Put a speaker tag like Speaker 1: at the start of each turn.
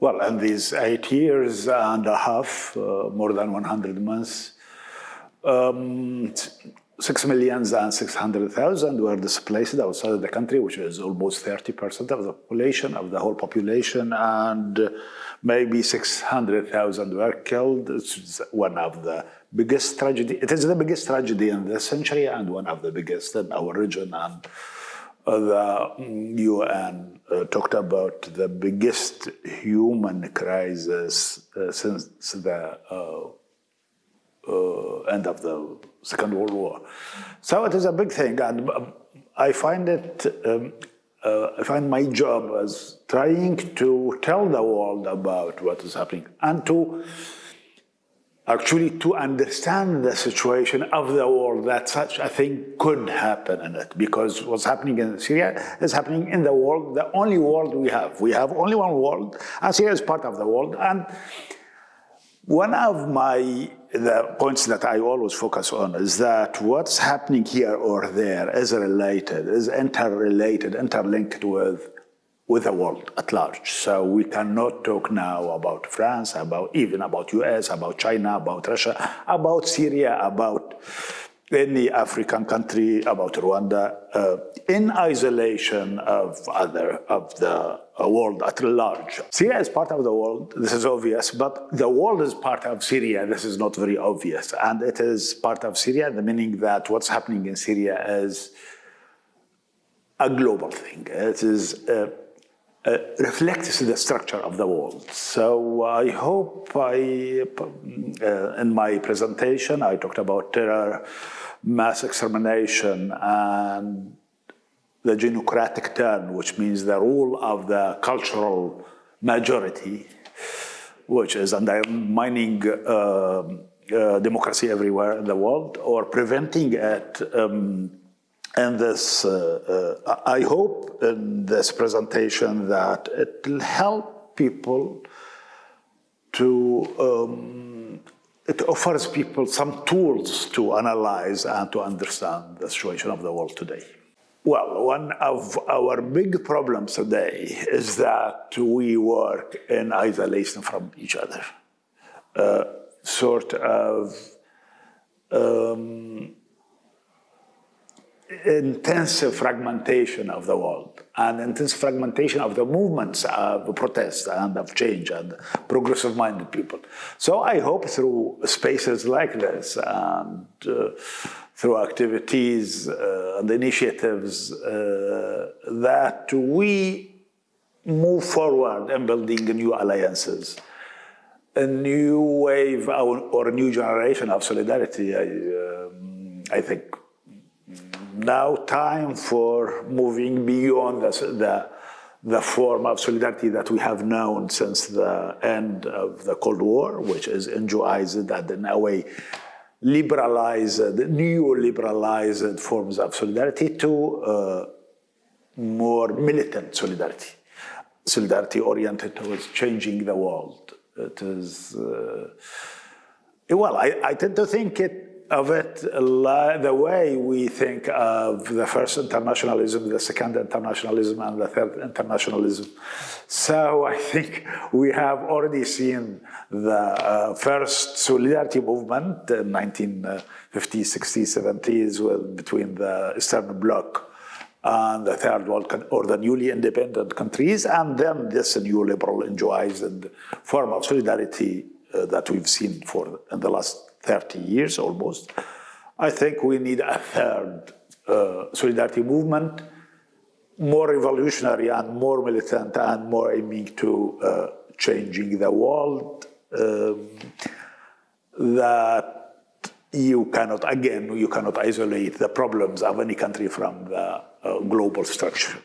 Speaker 1: Well, in these eight years and a half, uh, more than 100 months, um, six millions and 600,000 were displaced outside of the country, which is almost 30% of the population, of the whole population, and maybe 600,000 were killed. It's one of the biggest tragedy. It is the biggest tragedy in this century and one of the biggest in our region. And the UN uh, talked about the biggest human crisis uh, since the uh, uh, end of the Second World War. So it is a big thing, and um, I find it. Um, uh, I find my job as trying to tell the world about what is happening and to actually to understand the situation of the world that such a thing could happen in it because what's happening in Syria is happening in the world, the only world we have. We have only one world and Syria is part of the world and one of my the points that I always focus on is that what's happening here or there is related, is interrelated, interlinked with with the world at large. So we cannot talk now about France, about even about US, about China, about Russia, about Syria, about any African country, about Rwanda, uh, in isolation of other of the uh, world at large. Syria is part of the world, this is obvious, but the world is part of Syria, this is not very obvious. And it is part of Syria, the meaning that what's happening in Syria is a global thing. It is uh, uh, reflects the structure of the world. So I hope I, uh, in my presentation, I talked about terror, mass extermination, and the genocratic turn, which means the rule of the cultural majority, which is undermining uh, uh, democracy everywhere in the world, or preventing it um, and this, uh, uh, I hope in this presentation that it will help people to, um, it offers people some tools to analyze and to understand the situation of the world today. Well, one of our big problems today is that we work in isolation from each other. Uh, sort of um, intensive fragmentation of the world and intense fragmentation of the movements of protest and of change and progressive minded people. So I hope through spaces like this and uh, through activities uh, and initiatives uh, that we move forward in building new alliances, a new wave or a new generation of solidarity. I, um, I think now time for moving beyond the, the, the, form of solidarity that we have known since the end of the Cold War, which is enjoyed and in a way liberalized, neo-liberalized forms of solidarity to uh, more militant solidarity, solidarity oriented towards changing the world. It is, uh, well, I, I tend to think it of it, the way we think of the first internationalism, the second internationalism, and the third internationalism. So I think we have already seen the uh, first solidarity movement in 1950s, 60s, 70s with, between the Eastern Bloc and the third world or the newly independent countries, and then this new liberal and form of solidarity uh, that we've seen for in the last 30 years almost. I think we need a third uh, solidarity movement, more revolutionary and more militant and more aiming to uh, changing the world. Um, that you cannot, again, you cannot isolate the problems of any country from the uh, global structure.